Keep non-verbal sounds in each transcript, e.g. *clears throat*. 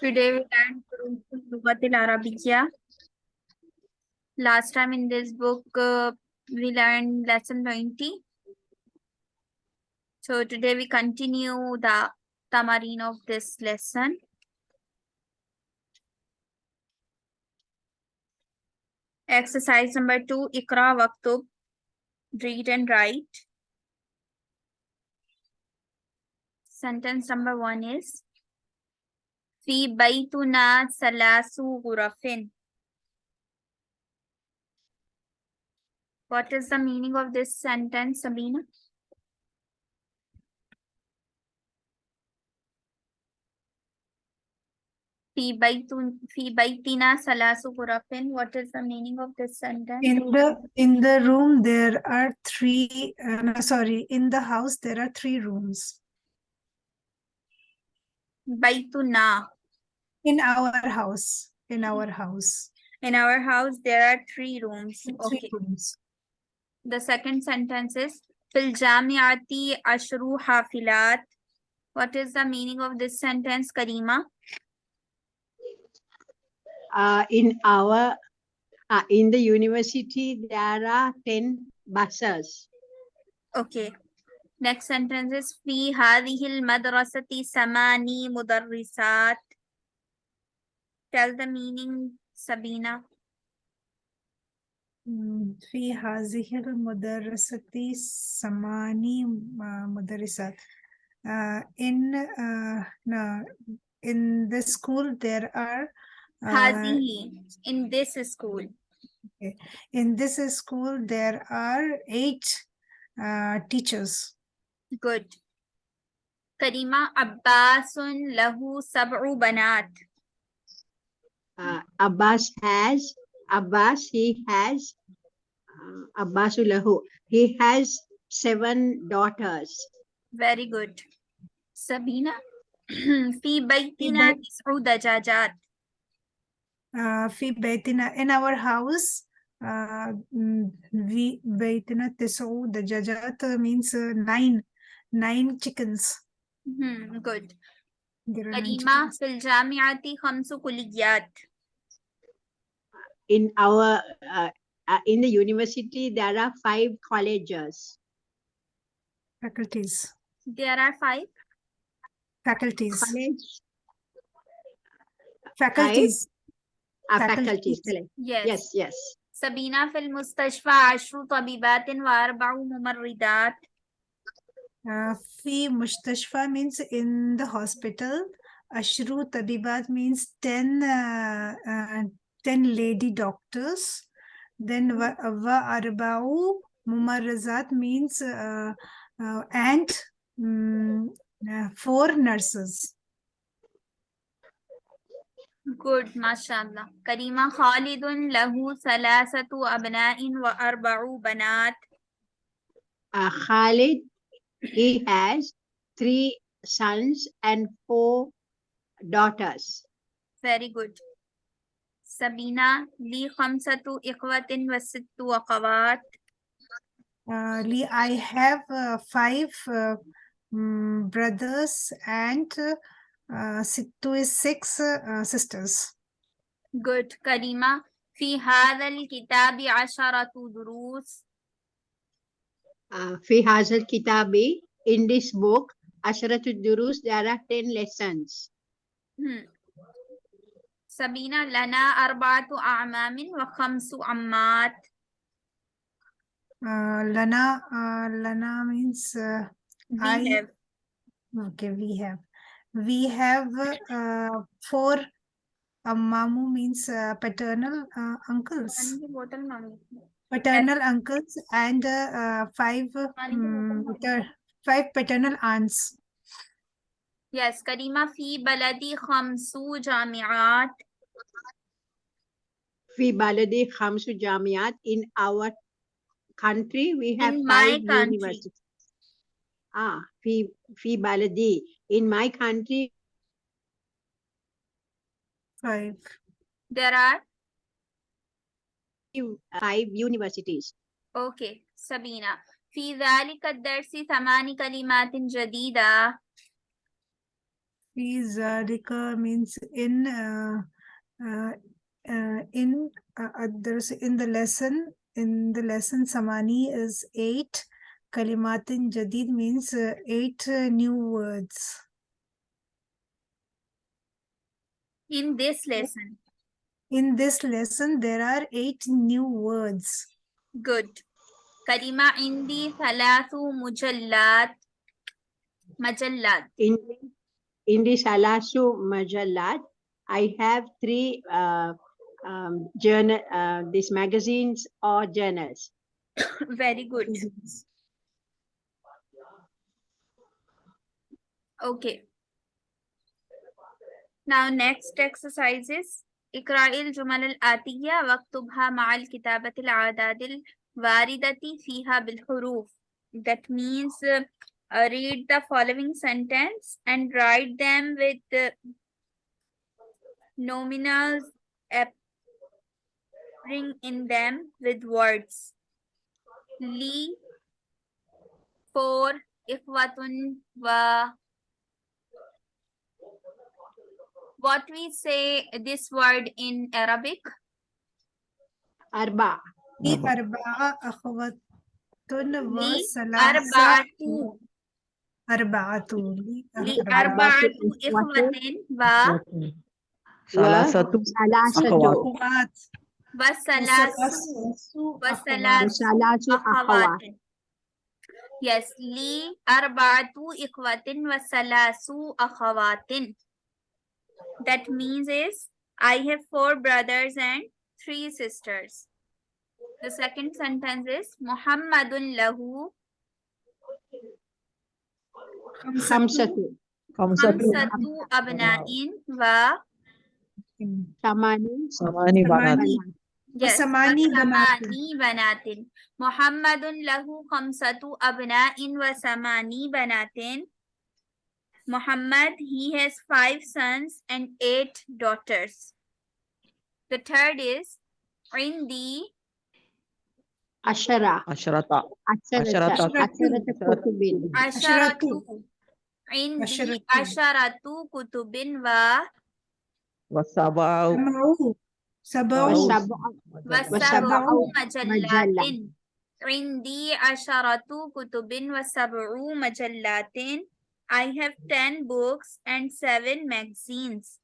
Today we learned Lugat al-Arabiya. Last time in this book uh, we learned lesson 20. So today we continue the tamarin of this lesson. Exercise number two, Ikra Waktub, read and write. Sentence number one is في بيتنا ثلاث غرف. What is the meaning of this sentence, Sabina? في بيت في بيتنا ثلاث غرف. What is the meaning of this sentence? In the in the room there are three. Uh, no, sorry, in the house there are three rooms. بيتنا. in our house in our house. In our house there are three rooms three okay. rooms. the second sentence is fil jamiati ashru hafilat. What is the meaning of this sentence karima? Uh, in our uh, in the university there are 10 buses. Okay. Next sentence is fi hadhihi al madrasati samani mudarrisat Tell the meaning, Sabina. Mm, في هذه المدرسة ثماني م- مدرسات. Uh, in uh, no, in the school there are uh, هذه. In this school. in this school there are eight uh, teachers. Good. Karima عباس له سبع بنات. uh, Abbas has, Abbas, he has, uh, Abbasulahu, he has seven daughters. Very good. Sabina, *clears throat* fi baitina tis'u dajajat. Uh, fi baitina, in our house, uh, mm, vi baitina tis'u dajajat means uh, nine, nine chickens. Mm -hmm, good. There are nine كريمة chickens. في الجامعة خمس كليات. in our uh, uh, in the university there are five colleges faculties There are five. faculties college faculties uh, Faculties. faculties correct. Yes. yes yes سبينة في المستشفى عشر طبيبات وأربع ممرضات. Uh, fi mushtashfa means in the hospital. Ashru tabibat means 10, uh, uh, 10 lady doctors. Then hmm. wa, wa arba'u mumarrazat means uh, uh, and mm, um, uh, four nurses. Good, mashallah. Karima Khalidun lahu salasatu abna'in wa arba'u banat. Uh, Khalid he has three sons and four daughters. Very good. Sabina, li khamsatu ikhwatin wasittu sittu. Uh, li, I have uh, five uh, mm, brothers and uh, sittu is six uh, sisters. Good. Karima, fi hadha al-kitabi asharatu durus. Uh, في هذا الكتاب in this book عشرة الدروس there are 10 lessons. Hmm. سبينة لنا أربعة أعمام وخمس عمات. uh, lana uh, lana means uh, We I- have. okay we have we have uh, four amamu means uh, paternal uh, uncles paternal and uncles and uh, five um, five paternal aunts. Yes, Karima fi baladi khamsu jamiat. Fi baladi khamsu jamiat. In our country, we have in five universities. Ah, fi fi baladi. In my country, five. There are five universities. Okay, سبينة في ذلك الدرس ثمان كلمات جديدة في ذلك means in uh, uh, uh, in uh, uh, there's in the lesson in the lesson samani is eight kalimatin jadid means uh, eight uh, new words In this lesson. in this lesson, there are eight new words. Good. Karima indi thalathu mujallat. Majallat. Indi, indi salasu majallat. I have three uh, um, journal, uh, these magazines or journals. *coughs* Very good. Okay. Now next exercises. اقرأ الجمل الآتية واكتبها مع الكتابة الأعداد الواردة فيها بالحروف that means uh, uh, read the following sentence and write them with uh, nominals appearing in them with words لي for إخوة و what we say this word in Arabic? Arba. Arba. Arba'atu. Arba'atu. Arba'atu ikhwatin wa Yes, li arba'atu ikhwatin wa salasu akhawatin. That means is I have four brothers and three sisters. The second sentence is Muhammadun lahu. kamsatu Khamsatu abna'in wa. Samani. Samani banatin. Yes. Samani banatin. Muhammadun lahu kamsatu abna'in wa samani banatin. Muhammad, he has five sons and eight daughters. The third is Indi Ashara. Asharata. Asharata. Asharatu. Asharatu. Indi Asharatu Kutubin wa Wasabau. Sabau. Wasabau majallatin. Indi Asharatu Kutubin wa Sabu majallatin. مجلة. عندي عشرة كتب وسبع مجلات I have 10 books and 7 magazines.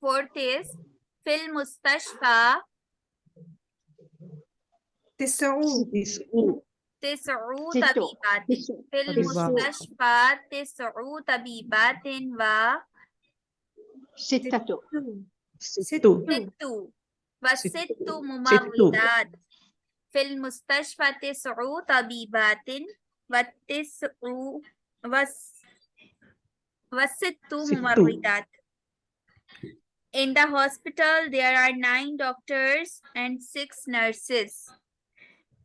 Fourth is في المستشفى تسعوا تسع تسع ست. طبيبات Tisu. في المستشفى تسع طبيبات و Sittatu. ست ست وست ممرضات في المستشفى تسع طبيبات والتسع وس وست ممرضات In the hospital, there are nine doctors and six nurses.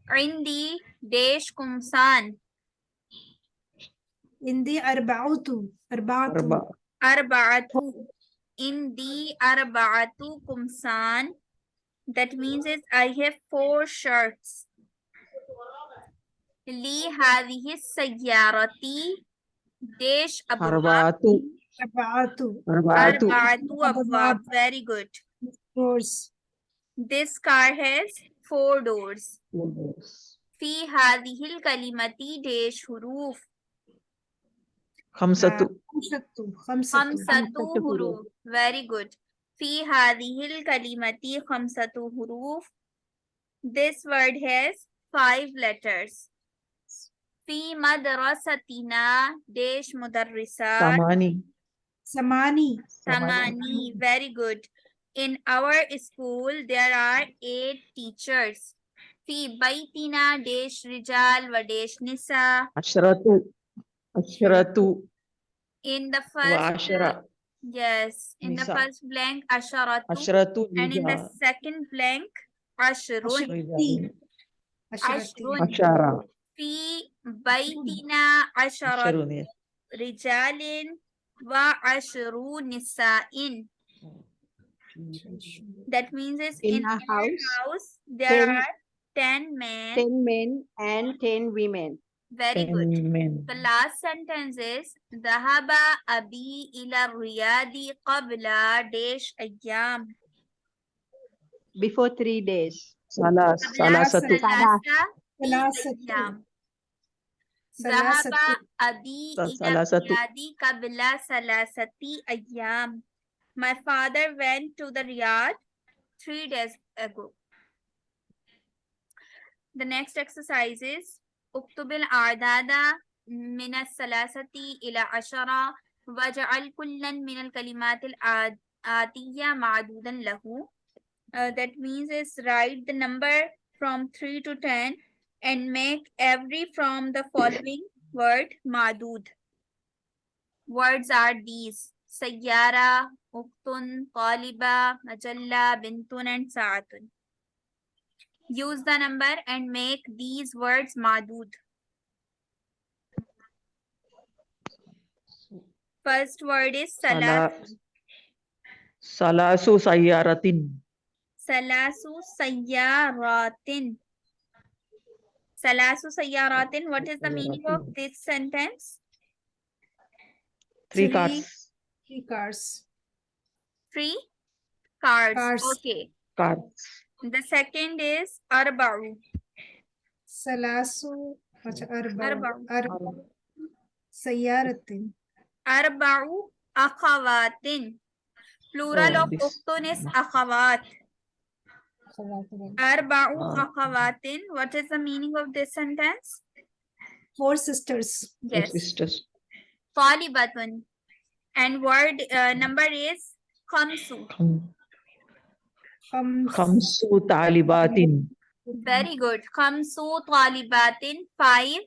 عندي ديش قمصان عندي أربعة أربعة أربعة أربعة عندي أربعة قمصان That means is I have four shirts. li hadhihi sayyarati dash arba'atu arba'atu arba'atu very good. Doors. This car has four doors. Fi hadhihi kalimati dash huruf khamsatu khamsatu huruf very good. fi hadhihi kalimati khamsatu huruf this word has five letters. في مدرستنا ديش مدرسات ثماني ثماني ثماني very good in our school there are eight teachers في بيتنا ديش رجال وديش نساء عشرة عشرة in the first وعشرة yes in the نساء. first blank عشرة عشرة and in the رجال second blank عشرون رجال. عشرة عشرة في بيتنا عشرة عشرون رجال وعشر نساء that means is In in, a our house, house there ten- are 10 men Ten men and ten women. Very good. Amen. The last sentence is ذهب أبي إلى الرياض قبل ديش أيام Before three days. Salas, قبل salasatu. ثلاثة ثلاثة أيام ذهب ثلاثة أبي Sa- إلى salasatu. الرياض قبل ثلاثة أيام My father went to the Riyadh three days ago. The next exercise is اكتب الأعداد من الثلاثة إلى عشرة واجعل كلا من الكلمات الآتية معدودا له. Uh, that means is write the number from 3 to 10 and make every from the following word madud. Words are these sayyara, uktun, taliba, majalla, bintun, and sa'atun. Use the number and make these words madud. First word is salas. Sala- Salasu sayyaratin. Salasu sayyaratin. Salasu Sayyaratin. What is the meaning of this sentence? Three, cars. Three cars. Three cars. cars. Okay. Cars. The second is Arba'u. Salasu. Arba'u. Arba'u. Sayyaratin. Arba'u akhawatin. Plural oh, of uktun is. Arba'u akhawat. What is the meaning of this sentence? Four sisters. Yes. Four sisters. Talibatun. And word uh, number is khamsu. Khamsu talibatin. Very good. Khamsu talibatin. Five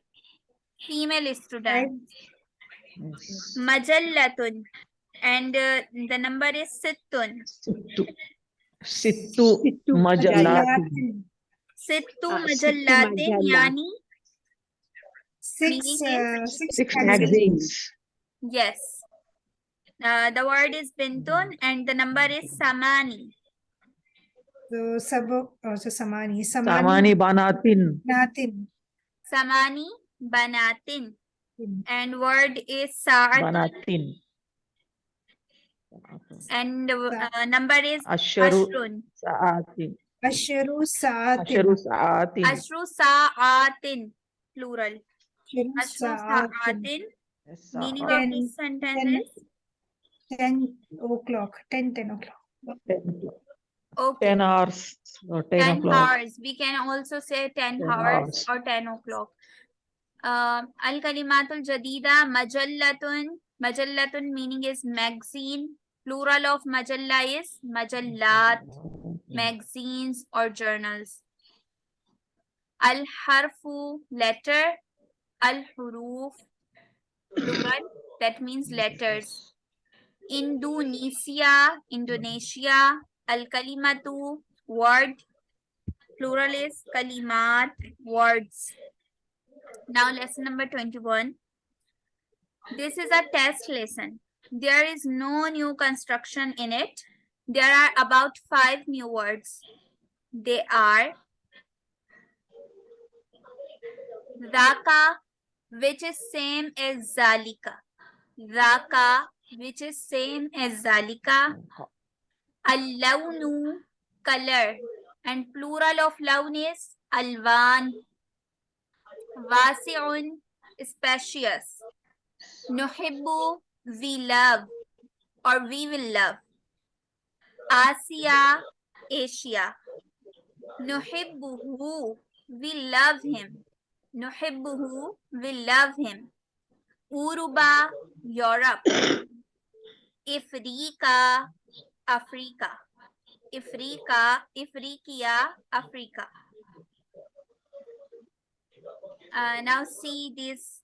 female students. Majallatun. And uh, the number is sittun. Sittu. सित्तु सित्तु यानी word is बिंतुन and the number is समानी सब समानी समानी बनातिन बनातिन समानी बनातिन एंड वर्ड इज़ सार And uh, number is Asharu ashrun. saatin. ashru saatin Asharu saatin. Ashru sa'atin. Plural. ashru Ashru saatin sa'atin. Meaning sa'at. of Ten- this sentence ten- is 10 o'clock 10 10 o'clock Ten o'clock. okay. Ten hours. or Ten 10 hours. We can also say 10, 10 hours, hours. or 10 o'clock. Um, Al Kalimatul Jadida, Majallatun. Majallatun meaning is magazine. Plural of Majalla is Majallat, magazines or journals. Al Harfu, letter. Al Huruf, plural. That means letters. Indonesia, Indonesia. Al Kalimatu, word. Plural is kalimat, words. Now lesson number 21. This is a test lesson. There is no new construction in it. There are about five new words. They are Raka, which is same as Zalika. Raka, which is same as Zalika. Al-lawnu, color. And plural of lawn is alwan. Wasi'un, spacious. Nuhibbu, we love or we will love. Asia, Asia. Nuhibbuhu, we love him. Nuhibbuhu, we love him. Uruba, Europe. Ifrika, Africa. Ifrika, Ifriqiya, Africa. Uh, now see this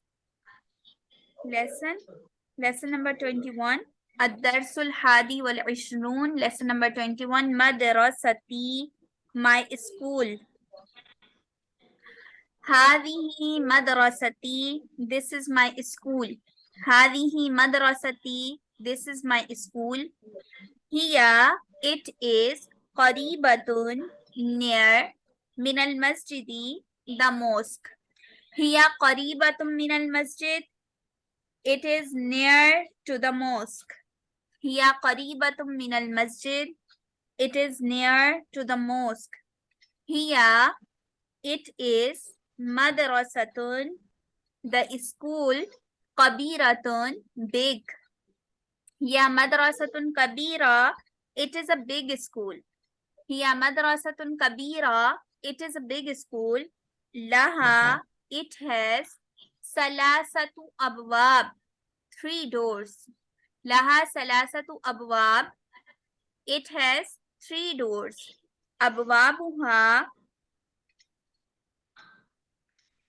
lesson Lesson number 21. Ad-Darsul Hadi wal Ishrun. Lesson number 21. Madrasati, my school. Hadihi madrasati. This is my school. Hadihi madrasati. This is my school. Here it is qaribatun near min al masjidi the mosque. هي قريبة من المسجد it is near to the mosque. Hiya min al masjid. It is near to the mosque. Hiya, it is madrasatun, the school, kabiratun, big. Hiya madrasatun kabira. It is a big school. Hiya madrasatun kabira. It is a big school. Laha, it has salasatu abwab three doors. Laha salasatu abwab. It has three doors. Abwabuha.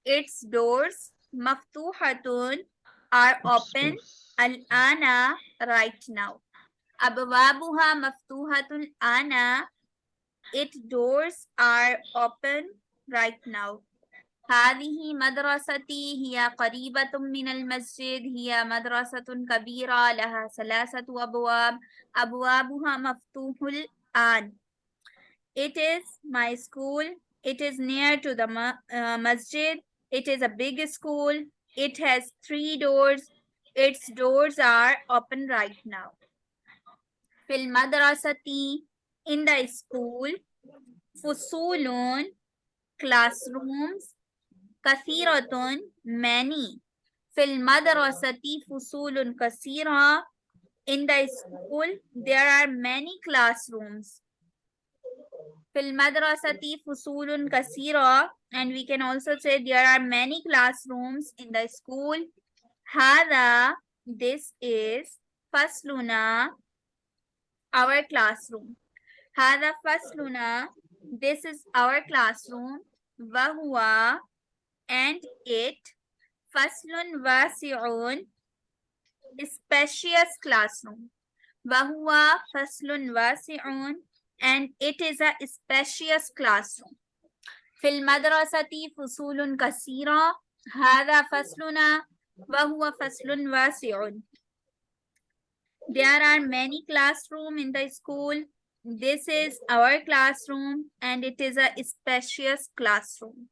Its doors maftuhatun are open al-ana right now. Abwabuha maftuhatun ana. Its doors are open right now. هذه مدرستي هي قريبة من المسجد هي مدرسة كبيرة لها ثلاثة أبواب أبوابها مفتوح الآن It is my school. It is near to the ma- uh, masjid. It is a big school. It has three doors. Its doors are open right now. في المدرسة in the school فصول classrooms kathiratun, many. Fil madrasati fusulun kathira. In the school, there are many classrooms. Fil madrasati fusulun kathira. And we can also say there are many classrooms in the school. Hada, this is fasluna, our classroom. Hada fasluna, this is our classroom. Vahua, and 8. Faslun Vasi'un spacious classroom. Wahua Faslun Vasi'un and it is a spacious classroom. Fil madrasati fusulun kasira. Hada fasluna wahua faslun vasi'un. There are many classrooms in the school. This is our classroom and it is a spacious classroom.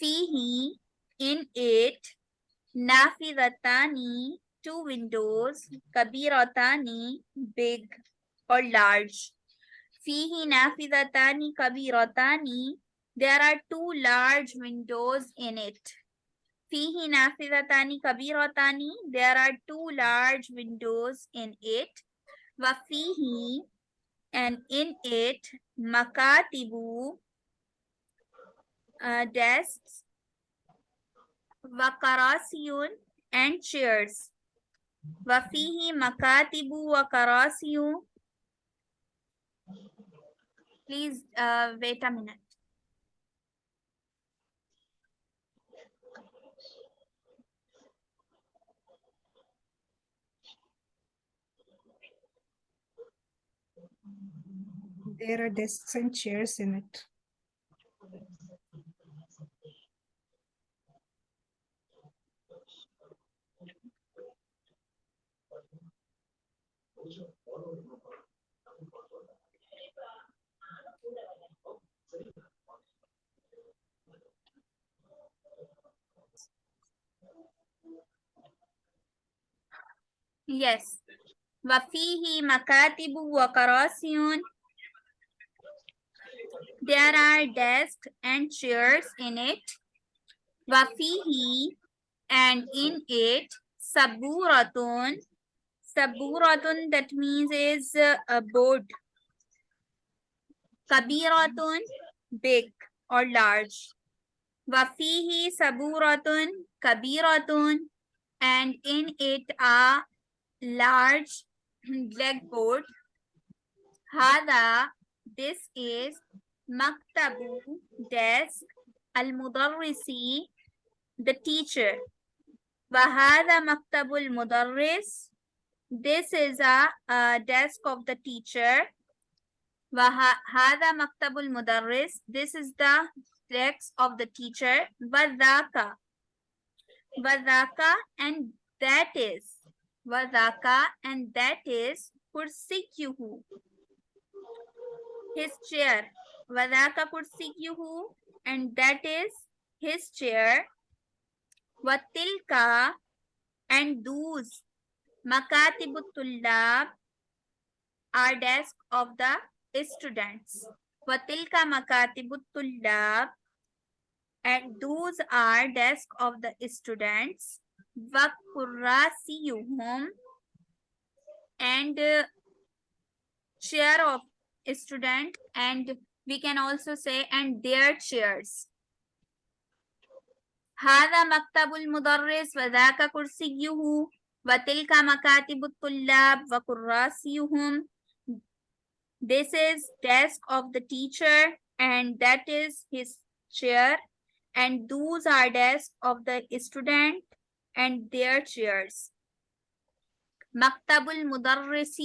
Fihi, in it, Nafidatani, two windows, Kabiratani, big or large. Fihi Nafidatani, Kabiratani, there are two large windows in it. Fihi Nafidatani, Kabiratani, there are two large windows in it. Wafihi, and in it, Makatibu, uh, desks وكراسي and chairs وفيه مكاتب وكراسي Please uh, wait a minute. There are desks and chairs in it. Yes. وفيه مكاتب وكراسي There are desks and chairs in it. وفيه and in it سبورة Saburatun, that means is uh, a board. Kabiratun, big or large. Wafihi saburatun, kabiratun, and in it a large *clears throat* blackboard. Hada, this is maktabu, desk, al-mudarrisi, the teacher. Wahada maktabul mudarris, this is a, a desk of the teacher وهذا مكتب المدرس this is the desk of the teacher وذاك وذاك and that is وذاك and that is كرسيه his chair وذاك كرسيه and that is his chair وَتِلْكَ and those مكاتب الطلاب are desk of the students. وَتِلْكَ مكاتب الطلاب and those are desk of the students. وَكُرَّاسِيُهُمْ and uh, chair of student and we can also say and their chairs. هذا مكتب المدرس وذاك كرسيه وتلك مكاتب الطلاب وكراسيهم This is desk of the teacher and that is his chair and those are desk of the student and their chairs. مكتب المدرس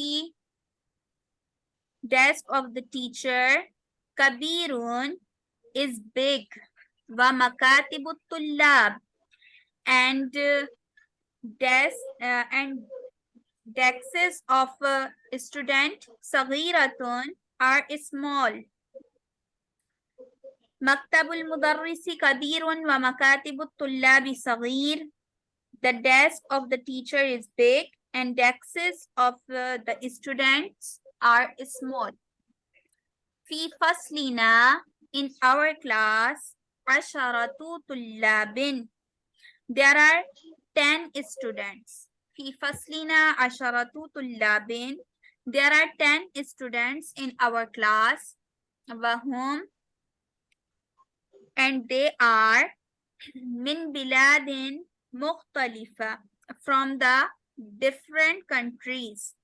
desk of the teacher كبير is big ومكاتب الطلاب and uh, desk uh, and desks of uh, student صغيرة are small مكتب المدرس كبير ومكاتب الطلاب صغير the desk of the teacher is big and desks of uh, the students are small في فصلنا in our class عشرة طلاب there are 10 students في فصلنا عشرة طلاب there are 10 students in our class وهم and they are من بلاد مختلفة from the different countries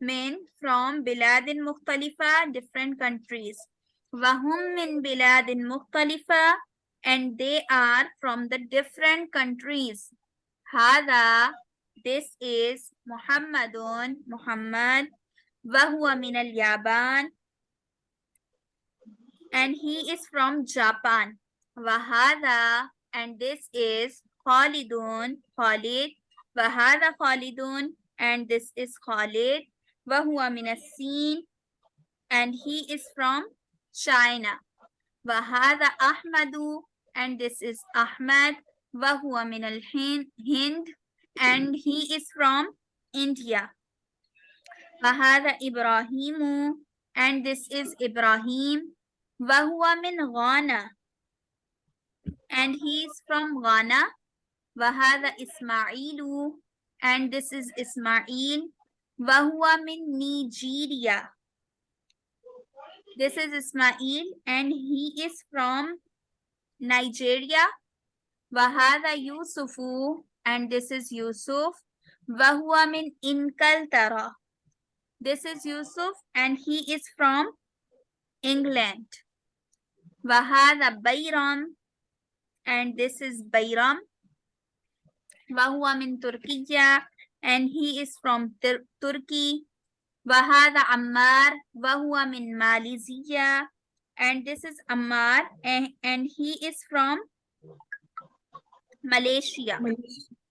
من from بلاد مختلفة different countries وهم من بلاد مختلفة and they are from the different countries هذا this is محمد محمد وهو من اليابان and he is from Japan وهذا and this is خالد خالد وهذا خالد and this is Khalid وهو من الصين and he is from China وهذا أحمد and this is Ahmad وهو من الهند and he is from India وهذا إبراهيم and this is Ibrahim وهو من غانا and he is from Ghana وهذا إسماعيل and this is Ismail وهو من Nigeria this is Ismail and he is from Nigeria Wahada Yusufu, and this is Yusuf. Wahua min Inkaltara. This is Yusuf, and he is from England. Wahada Bayram, and this is Bayram. Wahua min Turkiya, and he is from Tur Turkey. Wahada Ammar, Wahua min Malaysia, and this is Ammar, and, and he is from Malaysia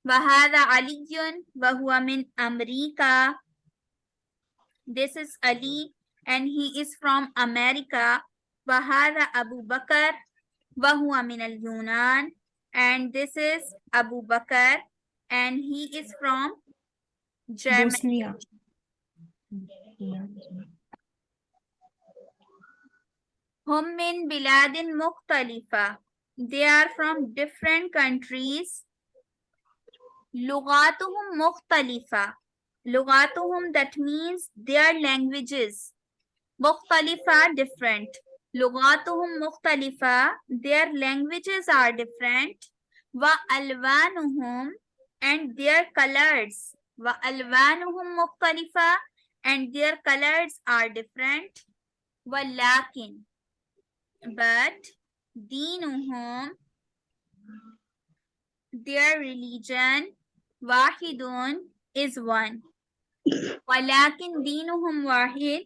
وهذا علي وهو من أمريكا this is Ali and he is from America وهذا أبو بكر وهو من اليونان and this is Abu Bakr and he is from Germany. Bosnia. هم من بلاد مختلفة. they are from different countries. Lugatuhum mukhtalifa. Lugatuhum, that means their languages. Mukhtalifa, different. Lugatuhum mukhtalifa, their languages are different. Wa alwanuhum, and their colors. Wa alwanuhum mukhtalifa, and their colors are different. Walakin, but دينهم their religion واحد is one ولكن دينهم واحد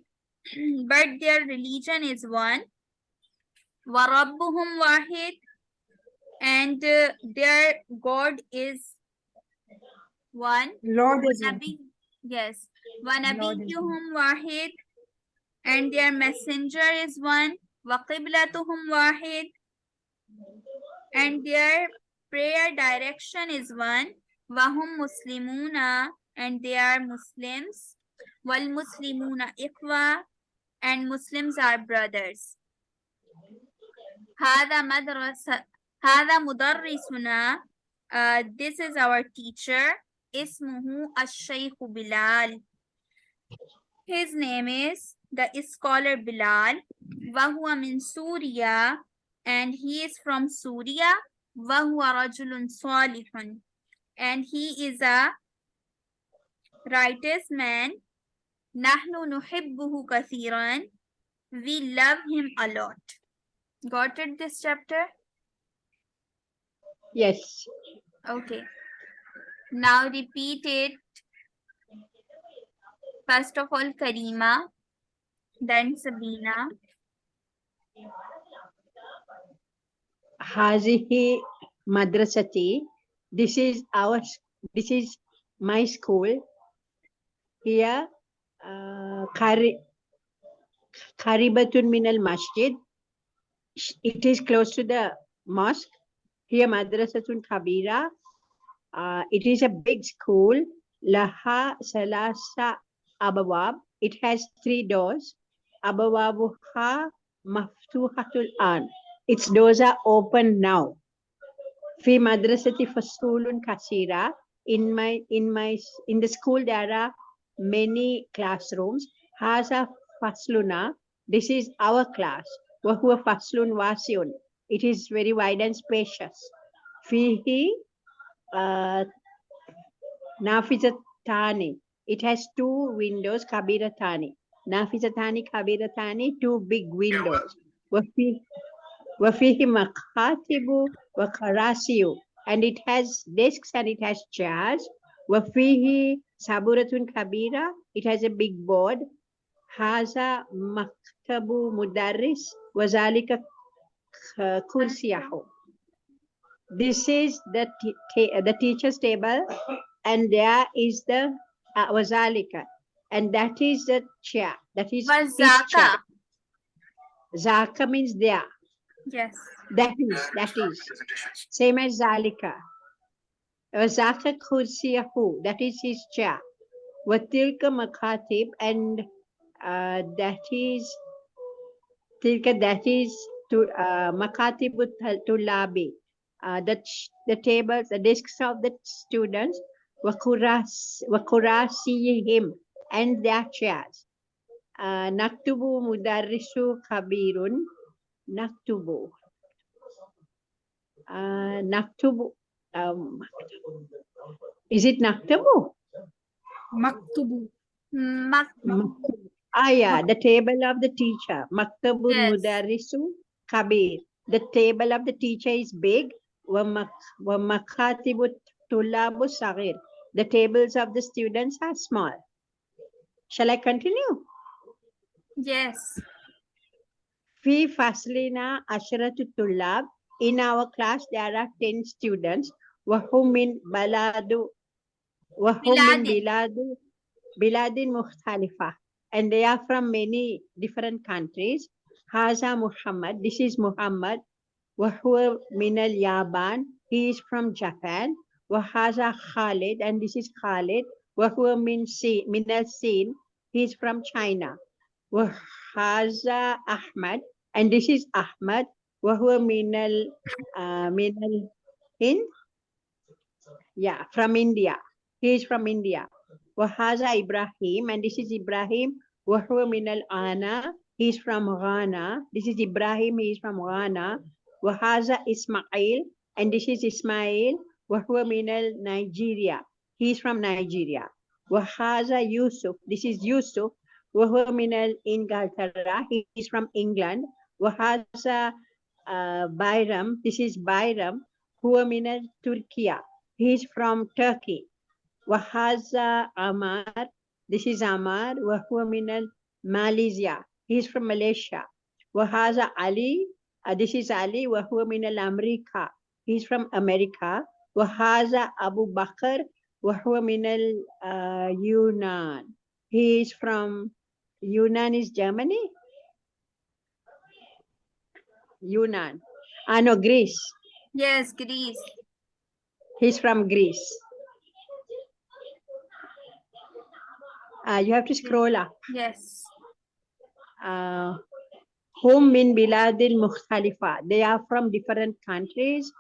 but their religion is one وربهم واحد and uh, their God is one Lord is one. ونبي yes ونبيهم واحد and their messenger is one وقبلتهم واحد and their prayer direction is one. Wahum Muslimuna and they are Muslims. Wal Muslimuna Ikhwa and Muslims are brothers. هذا مدرسة هذا مدرسنا uh, this is our teacher اسمه الشيخ بلال his name is the scholar Bilal وهو من سوريا and he is from Syria وهو رجل صالح and he is a righteous man نحن نحبه كثيرا we love him a lot got it this chapter Yes. okay now repeat it first of all Karima then Sabina Hazihi madrasati. This is our, this is my school. Here, uh, Qari- Qaribatun min al masjid. It is close to the mosque. Here, madrasatun kabira. Uh, it is a big school. Laha salasa abawab. It has three doors. Abawabuha maftuhatul an. Its doors are open now. Fi madrasati fasulun kasira. In my in my in the school there are many classrooms. Haza fasluna. This is our class. Wahua faslun wasiun. It is very wide and spacious. Fihi uh, nafizatani. It has two windows. Kabiratani. Nafizatani kabiratani. Two big windows. Wafi وفيه مكاتب وكراسي and it has desks and it has chairs وفيه سبورة كبيرة it has a big board هذا مكتب مدرس وذلك ك- كرسيه this is the t- ta- the teacher's table and there is the uh, وذلك and that is the chair that is chair. Wazaka Zaka means there yes That is, that is. Same as Zalika. Zaka kursiyahu, that is his chair. Watilka Makhatib, and uh, that is, tilka, that is to uh, tulabi. Uh, the, the tables, the desks of the students, wakuras, wakurasiyihim, and their chairs. Uh, naktubu mudarrisu kabirun, naktubu. Uh, naktubu. Um, is it naktubu? Maktubu. Mak Maktubu. Ah, yeah, the table of the teacher. Maktabul Yes. mudarrisu kabir. The table of the teacher is big. Wa mak- wa makatibu tulabu sagir. The tables of the students are small. Shall I continue? yes Fi faslina ashratu tulab. In our class, there are 10 students. Wahum min baladu. Wahum min Biladin. biladu. Biladin mukhtalifa. And they are from many different countries. Haza Muhammad. This is Muhammad. Wahua min al Yaban. He is from Japan. Wahaza Khalid. And this is Khalid. Wahua min Sin. Min al Sin. He is from China. Wahaza Ahmad. And this is Ahmad. Wahua minal uh, minal Hind. Yeah, from India. He is from India. Wahaza Ibrahim. And this is Ibrahim. Wahua minal Ana. He is from Ghana. This is Ibrahim. He is from Ghana. Wahaza Ismail. And this is Ismail. Wahua minal Nigeria. He is from Nigeria. Wahaza Yusuf. This is Yusuf. وهو من Inglaterra. He is from England. وهذا uh, Bayram. This is Bayram. هو من Turkey. He is from Turkey. وهذا Amar. This is Amar. وهو من Malaysia. He is from Malaysia. وهذا Ali. Uh, this is Ali. وهو من America. He is from America. وهذا Abu Bakr. وهو من اليونان. He is from Yunan is Germany? Yunan. Ah no Greece. Yes Greece. He's from Greece. Uh, you have to scroll up. Yes. Ah, uh, home min biladil mukhtalifa they are from different countries.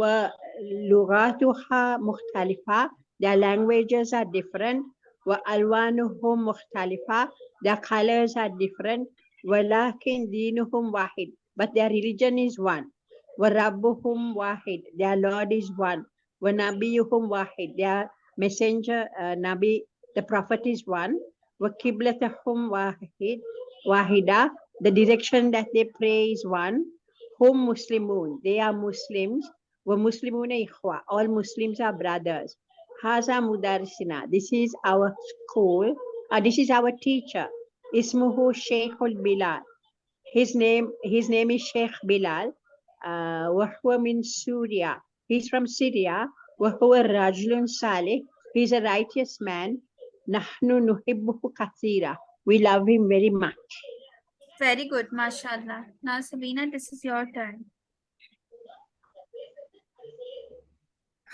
ولغاتها مختلفة their languages are different وألوانهم مختلفة their colors are different ولكن دينهم واحد but their religion is one وربهم واحد their Lord is one ونبيهم واحد their messenger uh, Nabi the prophet is one وقبلتهم واحد واحدة the direction that they pray is one hum Muslimun. They are Muslims. Wa Muslimuna ikhwa. All Muslims are brothers. Haza mudarisina. This is our school. Uh, this is our teacher. Ismuhu Sheikhul Bilal. His name, his name is Sheikh Bilal. Wahwa uh, min Surya. He's from Syria. Wahwa Rajlun Saleh. He's a righteous man. Nahnu nuhibbuhu kathira. We love him very much. Very good, mashallah. Now, Sabina, this is your turn.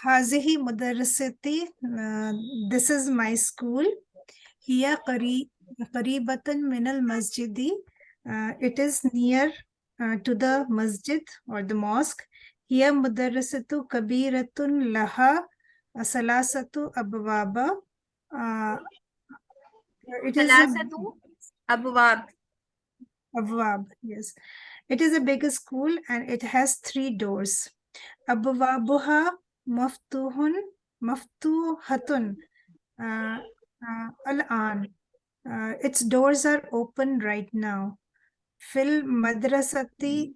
Hazihi Mudarasati, uh, this is my school. Hiya Qaribatan Minal Masjidi, uh, it is near uh, to the masjid or the mosque. Hiya Mudarasatu Kabiratun Laha Asalasatu Abwaba. Uh, it is Abwab. Abwab, yes. It is a bigger school and it has three doors. Abwabuha maftuhun maftuhatun uh, uh al-an. Uh, its doors are open right now. Fil madrasati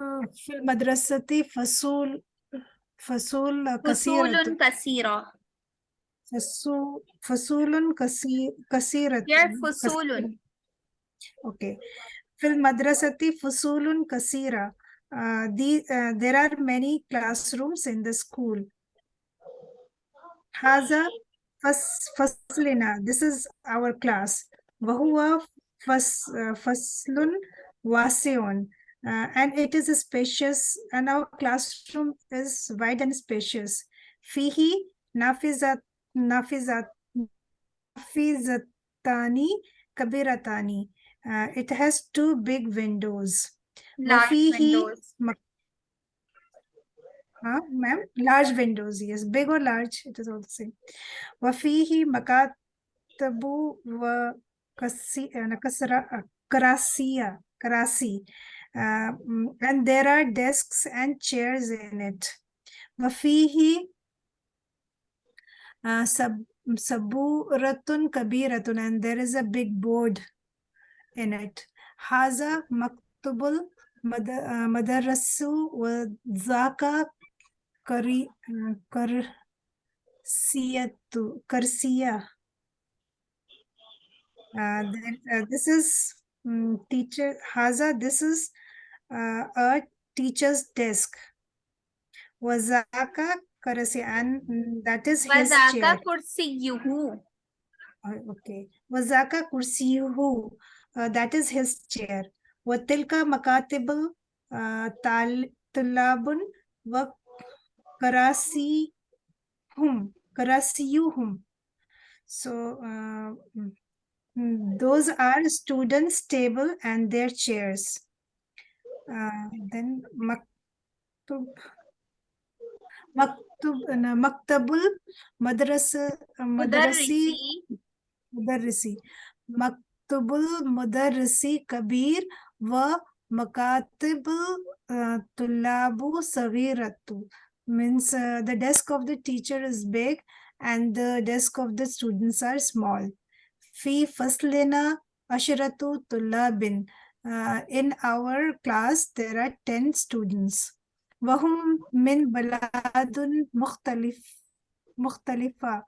uh, fil madrasati fasul fasul kaseeratun. Fasulun Fasul, fasulun kasi, kasirat. Here fasulun. Okay. Fil madrasati fusulun kasira. Uh, uh, there are many classrooms in the school. Haza faslina. This is our class. Wahuwa uh, faslun waseon. Uh, and it is spacious and our classroom is wide and spacious fihi nafizat nafizat nafizatani kabiratani uh, it has two big windows. Large windows. Huh, ma'am? Large windows, yes. Big or large, it is all the same. Wafihi makatabu wa krasiya uh, uh, krasi, uh, mm, and there are desks and chairs in it. Wafihi saburatun kabiratun. And there is a big board in it. Haza maktubul madarasu wa zaka kari kar siyatu then, uh, this is teacher Haza. This is uh, a teacher's desk. Wazaka karasi and that is his chair. Wazaka chair. Kursiyuhu. Okay. Wazaka kursiyuhu. Uh, that is his chair. Watilka makatibul uh, tal tulabun wa karasihum. Karasiyuhum. So uh, mm, mm, those are students' table and their chairs. Uh, then maktub maktub uh, maktabul madrasa uh, madrasi مدرسي Tubul मुदरसी kabir wa makatibul tulabu सवीरतु means uh, the desk of the teacher is big and the desk of the students are small. Fi faslina ashiratu tulabin uh, In our class, there are 10 students. Wahum min baladun mukhtalif, mukhtalifa.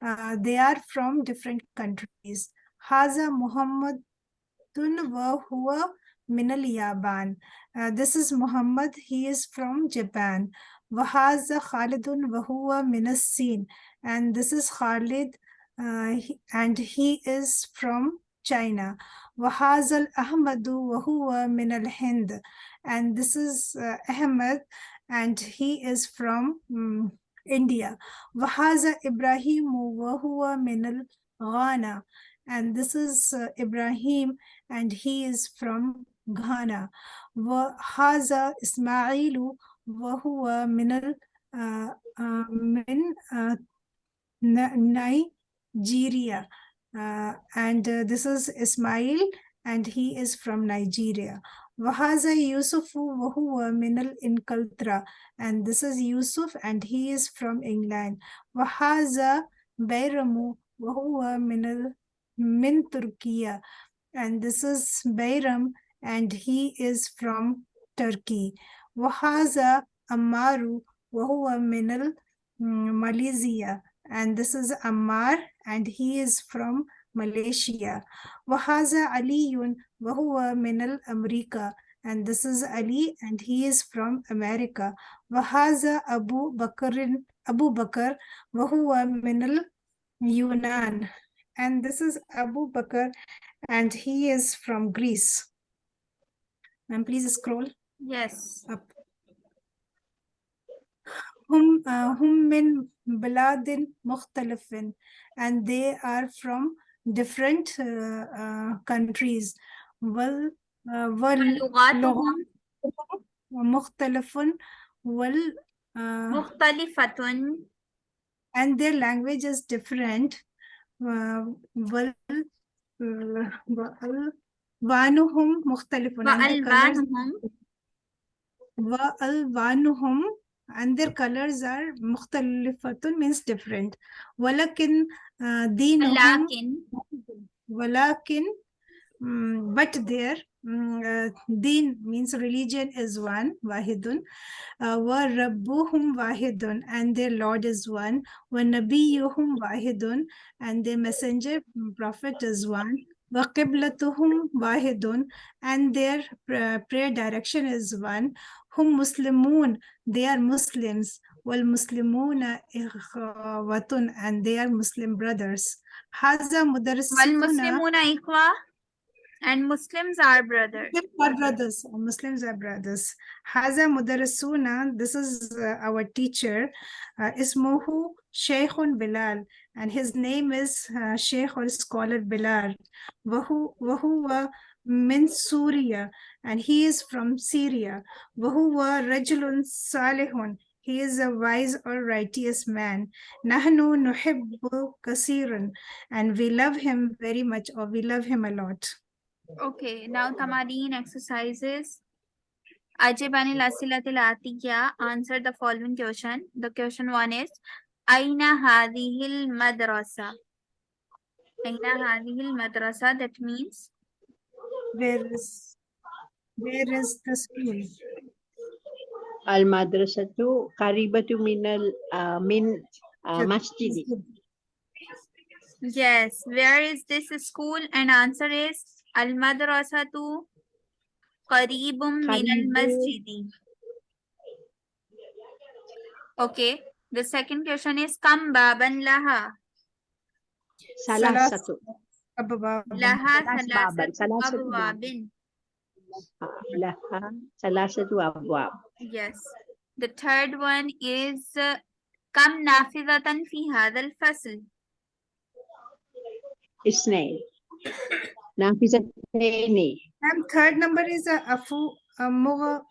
Uh, they are from different countries. Haza Muhammadun wa huwa minal Yaban. Uh, this is Muhammad. He is from Japan. Wahaza Khalidun wa huwa minas Sin. And this is Khalid. Uh, he, and he is from China. Wahazal Ahmadu Wahua min al Hind. And this is uh, Ahmed, and he is from um, India. Wahaza Ibrahimu Wahua min al Ghana And this is uh, Ibrahim and he is from Ghana. وهذا إسماعيل وهو من ال آه، آه، من آه، ن- Nigeria. Uh, and uh, this is Ismail and he is from Nigeria. وهذا يوسف وهو من الإنكلترا and this is Yusuf and he is from England. وهذا بيرم وهو من Min Turkiye. And this is Bayram, and he is from Turkey. Wahaza Amaru, Wahua Minal, mm, Malaysia. And this is Ammar, and he is from Malaysia. Wahaza Aliyun, Wahua Minal, America and this is Ali and he is from America. Wahaza Abu Bakrin Abu Bakr Wahua Minal Yunan and this is Abu Bakr and he is from Greece. And please scroll Yes. up. هم uh, هم من بلاد مختلف and they are from different uh, uh, countries. وال uh, وال لغاتهم مختلف وال uh, مختلفة and their language is different. Uh, وال وألوانهم مختلف and their colors وألبانهم وألوانهم and their colors are مختلفة means different ولكن uh, دينهم لكن ولكن mm, but their mm, Mm, uh, din means religion is one wahidun. Uh, Wa rabbuhum wahidun and their lord is one. Wa nabiyuhum wahidun and their messenger mm, prophet is one. Wa qiblatuhum wahidun and their uh, prayer direction is one. Hum muslimun they are muslims. Wal muslimuna ikhwatun and they are muslim brothers. Haza mudarrisuna wal muslimuna ikhwa? and Muslims are brothers. Muslims are brothers. Muslims are brothers. Haza mudarasuna, this is uh, our teacher, uh, Ismuhu Sheikhun Bilal, and his name is uh, Sheikh or scholar Bilal. Wahu wa min Surya, and he is from Syria. Wahu wa Rajulun Salihun, he is a wise or righteous man. Nahnu nuhibbu kasiran. And we love him very much or we love him a lot. Okay, now Tamareen exercises. Ajibani Anil Asilatil answer the following question. The question one is Aina Hadihil Madrasa. Aina Hadihil Madrasa, that means where is where is the school? Al Madrasatu Karibatu Minal uh, Min uh, Yes, where is this school? And answer is Al madrasatu qaribum min al Qaribu. masjidi. Okay. The second question is Kam baban laha. ثلاثة Ababa. لها ثلاث بابا، ثلاثة ثلاثة أبواب. آه، لها ثلاثة أبواب Yes. The third one is uh, كم نافذة في هذا الفصل؟ اثنين نافذتين And third number is a afu amughlaq.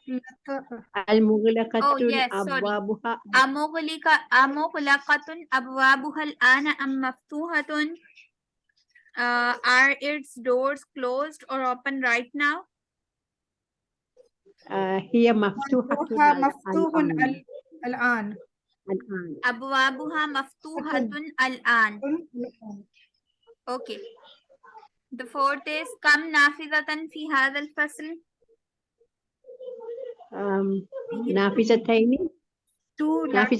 المغلقة Oh, yes, sorry. أبوابها أمغلقة أمغلقة أبوابها الآن أم مفتوحة؟ Uh, are its doors closed or open right now? آه، هي مفتوحة مفتوحة الآن. مفتوح ال- الآن. الآن أبوابها مفتوحة الآن. Okay. the fourth is Kam Nafidatan fi hadal fasl. Um, Nafizataini. Two